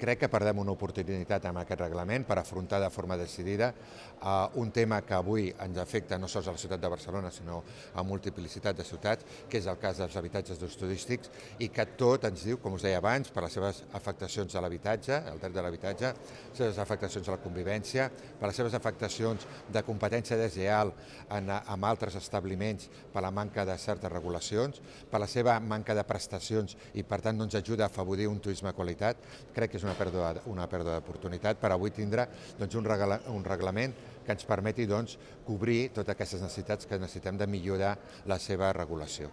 crec que perdem una oportunitat amb aquest reglament per afrontar de forma decidida uh, un tema que avui ens afecta no sols a la ciutat de Barcelona, sinó a multiplicitat de ciutats, que és el cas dels habitatges d'ús turístics, i que tot ens diu, com us deia abans, per les seves afectacions a l'habitatge, el dret de l'habitatge, les seves afectacions a la convivència, per les seves afectacions de competència desleal en, amb altres establiments per la manca de certes regulacions, per la seva manca de prestacions i per tant no ens ajuda a afavorir un turisme de qualitat, crec que és una pèrdua, una pèrdua d'oportunitat per avui tindre doncs, un, regla, un reglament que ens permeti doncs, cobrir totes aquestes necessitats que necessitem de millorar la seva regulació.